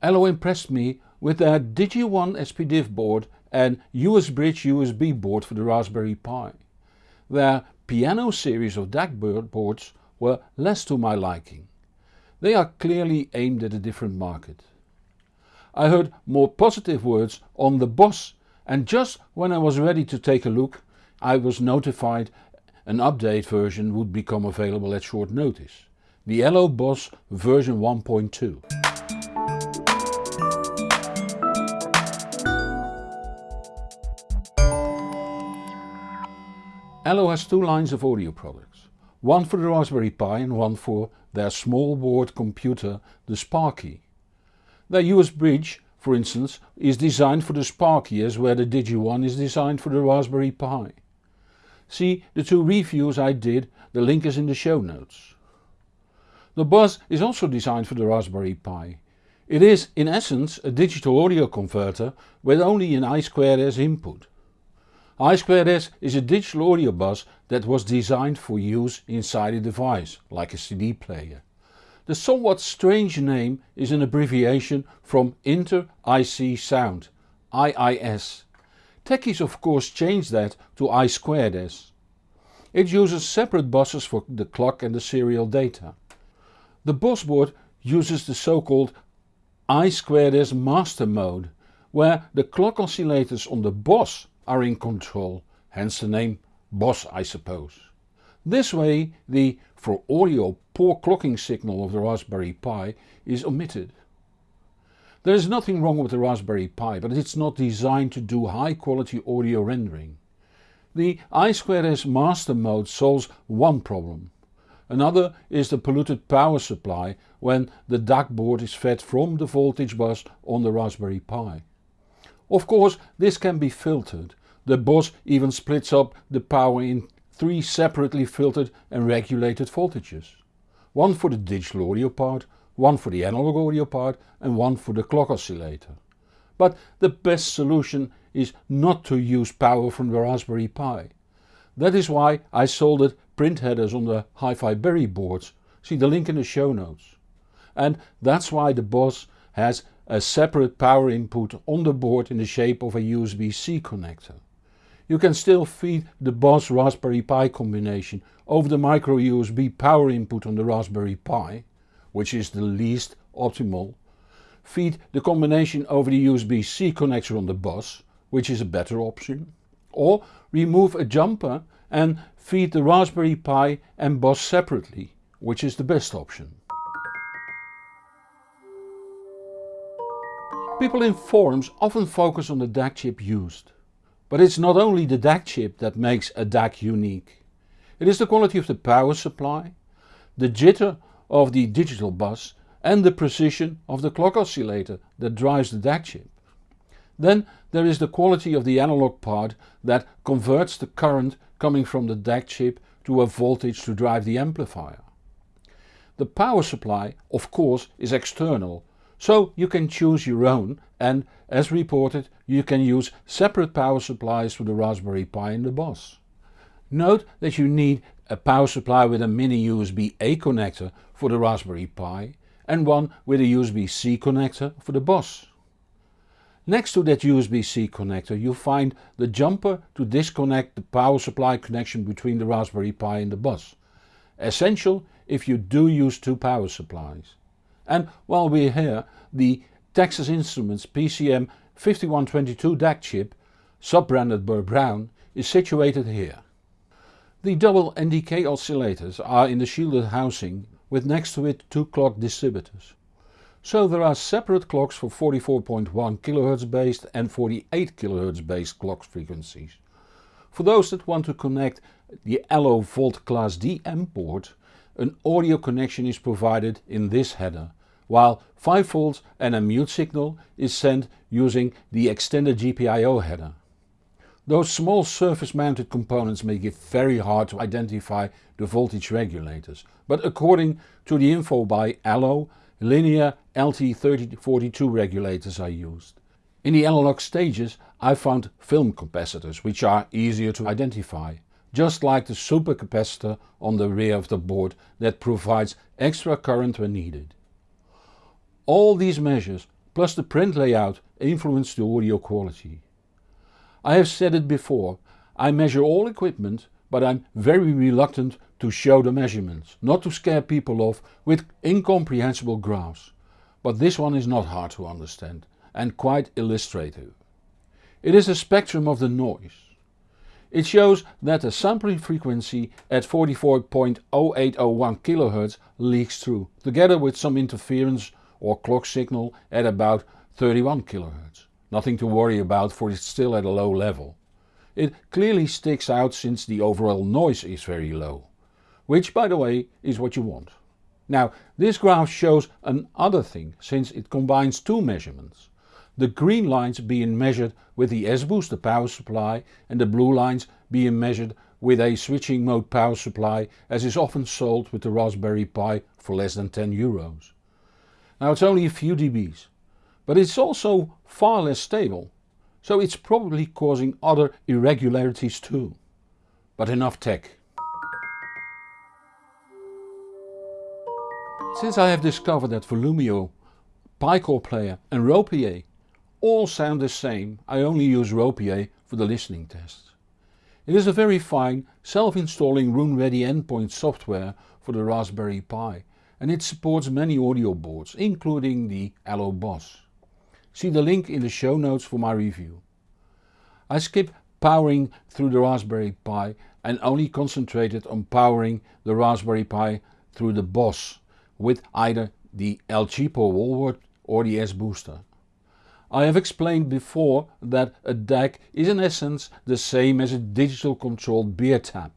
Allo impressed me with their Digi1 SPDIF board and USBridge USB board for the Raspberry Pi. Their Piano series of DAC boards were less to my liking. They are clearly aimed at a different market. I heard more positive words on the Boss and just when I was ready to take a look I was notified an update version would become available at short notice. The Allo Boss version 1.2. Allo has two lines of audio products, one for the Raspberry Pi and one for their small board computer the Sparky. Their USBridge, for instance is designed for the Sparky as where the Digi1 is designed for the Raspberry Pi. See the two reviews I did, the link is in the show notes. The Boss is also designed for the Raspberry Pi. It is in essence a digital audio converter with only an I2S input. I2S is a digital audio bus that was designed for use inside a device, like a CD player. The somewhat strange name is an abbreviation from Inter IC Sound, IIS. Techies of course changed that to I2S. It uses separate buses for the clock and the serial data. The Boss board uses the so called I2S master mode, where the clock oscillators on the Boss are in control, hence the name Boss I suppose. This way the, for audio, poor clocking signal of the Raspberry Pi is omitted. There is nothing wrong with the Raspberry Pi but it's not designed to do high quality audio rendering. The I2S master mode solves one problem. Another is the polluted power supply when the DAC board is fed from the voltage bus on the Raspberry Pi. Of course this can be filtered the Boss even splits up the power in three separately filtered and regulated voltages. One for the digital audio part, one for the analog audio part and one for the clock oscillator. But the best solution is not to use power from the Raspberry Pi. That is why I soldered print headers on the HiFiBerry boards, see the link in the show notes. And that's why the Boss has a separate power input on the board in the shape of a USB-C connector. You can still feed the Boss Raspberry Pi combination over the micro USB power input on the Raspberry Pi, which is the least optimal, feed the combination over the USB-C connector on the Boss, which is a better option, or remove a jumper and feed the Raspberry Pi and Boss separately, which is the best option. People in forums often focus on the DAC chip used. But it's not only the DAC chip that makes a DAC unique. It is the quality of the power supply, the jitter of the digital bus and the precision of the clock oscillator that drives the DAC chip. Then there is the quality of the analog part that converts the current coming from the DAC chip to a voltage to drive the amplifier. The power supply of course is external so you can choose your own and as reported you can use separate power supplies for the Raspberry Pi and the Boss. Note that you need a power supply with a mini USB-A connector for the Raspberry Pi and one with a USB-C connector for the Boss. Next to that USB-C connector you find the jumper to disconnect the power supply connection between the Raspberry Pi and the Boss. Essential if you do use two power supplies. And while we're here, the Texas Instruments PCM 5122 DAC chip, sub-branded Burr Brown, is situated here. The double NDK oscillators are in the shielded housing with next to it two clock distributors. So there are separate clocks for 44.1 kHz based and 48 kHz based clock frequencies. For those that want to connect the Allo Volt Class D M port, an audio connection is provided in this header while 5V and a mute signal is sent using the extended GPIO header. Those small surface mounted components make it very hard to identify the voltage regulators, but according to the info by Allo, linear LT3042 regulators are used. In the analog stages I found film capacitors which are easier to identify, just like the supercapacitor on the rear of the board that provides extra current when needed. All these measures plus the print layout influence the audio quality. I have said it before, I measure all equipment but I'm very reluctant to show the measurements, not to scare people off with incomprehensible graphs. But this one is not hard to understand and quite illustrative. It is a spectrum of the noise. It shows that the sampling frequency at 44.0801 kHz leaks through, together with some interference or clock signal at about 31 kHz. Nothing to worry about for it's still at a low level. It clearly sticks out since the overall noise is very low, which by the way is what you want. Now this graph shows another thing since it combines two measurements. The green lines being measured with the S-Booster power supply and the blue lines being measured with a switching mode power supply as is often sold with the Raspberry Pi for less than 10 euros. Now it's only a few dBs, but it's also far less stable so it's probably causing other irregularities too. But enough tech. Since I have discovered that Volumio, piCorePlayer and RoPieee all sound the same, I only use RoPieee for the listening tests. It is a very fine, self-installing Roon Ready endpoint software for the Raspberry Pi and it supports many audio boards, including the Allo Boss. See the link in the show notes for my review. I skip powering through the Raspberry Pi and only concentrated on powering the Raspberry Pi through the BOSS with either the El Cheapo wall wart or the S-Booster. I have explained before that a DAC is in essence the same as a digital controlled beer tap.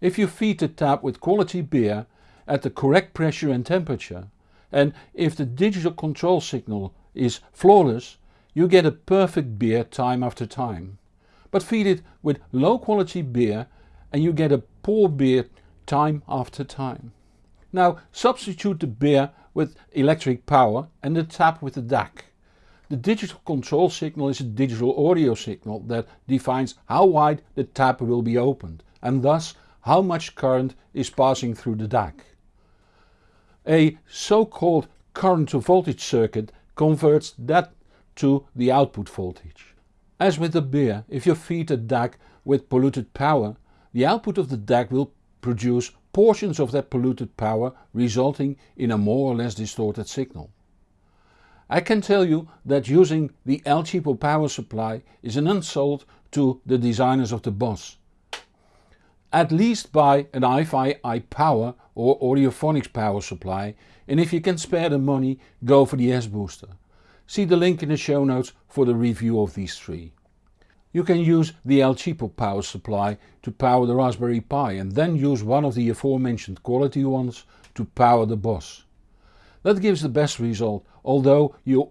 If you feed the tap with quality beer at the correct pressure and temperature and if the digital control signal is flawless, you get a perfect beer time after time. But feed it with low quality beer and you get a poor beer time after time. Now substitute the beer with electric power and the tap with the DAC. The digital control signal is a digital audio signal that defines how wide the tap will be opened and thus how much current is passing through the DAC. A so-called current to voltage circuit converts that to the output voltage. As with the beer, if you feed a DAC with polluted power, the output of the DAC will produce portions of that polluted power resulting in a more or less distorted signal. I can tell you that using the El Cheapo power supply is an insult to the designers of the Boss. At least buy an iFi iPower or Audiophonics power supply and if you can spare the money go for the S-Booster. See the link in the show notes for the review of these three. You can use the El Cheapo power supply to power the Raspberry Pi and then use one of the aforementioned quality ones to power the Boss. That gives the best result, although you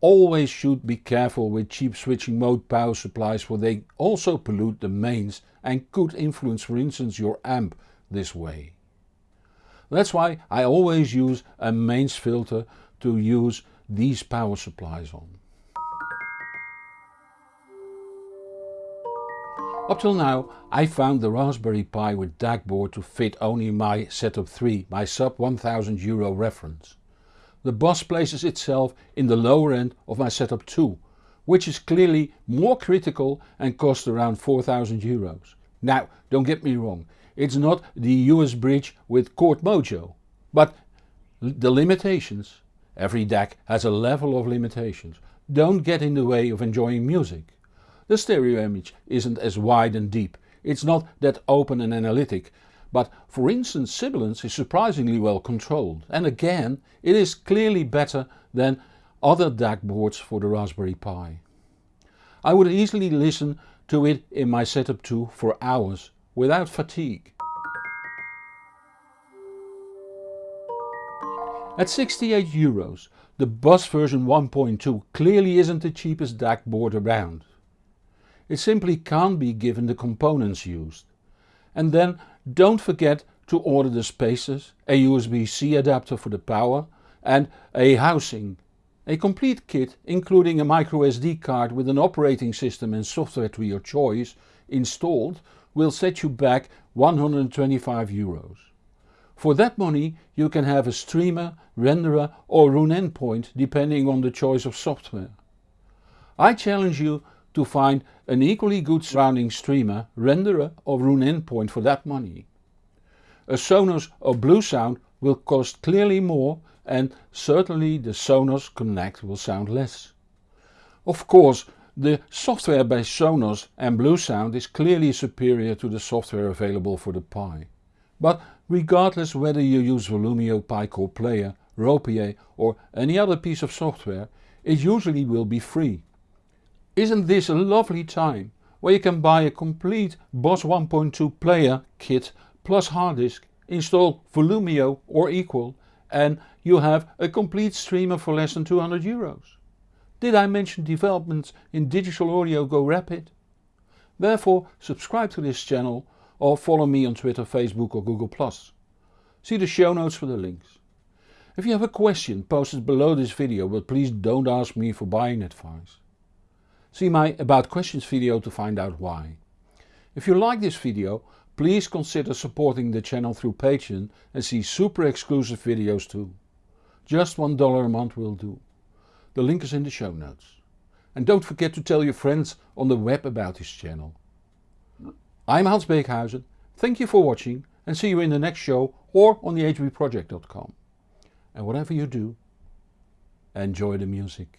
always should be careful with cheap switching mode power supplies for they also pollute the mains and could influence for instance your amp this way. That's why I always use a mains filter to use these power supplies on. Up till now I found the Raspberry Pi with DAC board to fit only my Setup 3, my sub 1000 euro reference. The Boss places itself in the lower end of my Setup 2, which is clearly more critical and costs around 4000 euros. Now don't get me wrong, it's not the USBridge with Chord Mojo, but the limitations Every DAC has a level of limitations. Don't get in the way of enjoying music. The stereo image isn't as wide and deep, it's not that open and analytic, but for instance sibilance is surprisingly well controlled and again it is clearly better than other DAC boards for the Raspberry Pi. I would easily listen to it in my Setup too for hours without fatigue. At 68 euros, the Boss version 1.2 clearly isn't the cheapest DAC board around. It simply can't be given the components used. And then don't forget to order the spacers, a USB-C adapter for the power and a housing. A complete kit including a microSD card with an operating system and software to your choice installed will set you back 125 euros. For that money you can have a streamer, renderer or Roon endpoint depending on the choice of software. I challenge you to find an equally good surrounding streamer, renderer or Roon endpoint for that money. A Sonos or Bluesound will cost clearly more and certainly the Sonos Connect will sound less. Of course the software by Sonos and Bluesound is clearly superior to the software available for the Pi. But regardless whether you use Volumio Pi-Core Player, RoPieee or any other piece of software, it usually will be free. Isn't this a lovely time where you can buy a complete Boss 1.2 player kit plus hard disk, install Volumio or equal and you have a complete streamer for less than 200 euros. Did I mention developments in digital audio go rapid? Therefore subscribe to this channel or follow me on Twitter, Facebook or Google+. See the show notes for the links. If you have a question post it below this video but please don't ask me for buying advice. See my about questions video to find out why. If you like this video please consider supporting the channel through Patreon and see super exclusive videos too. Just $1 a month will do. The link is in the show notes. And don't forget to tell your friends on the web about this channel. I'm Hans Beekhuyzen, thank you for watching and see you in the next show or on the hbproject.com. And whatever you do, enjoy the music.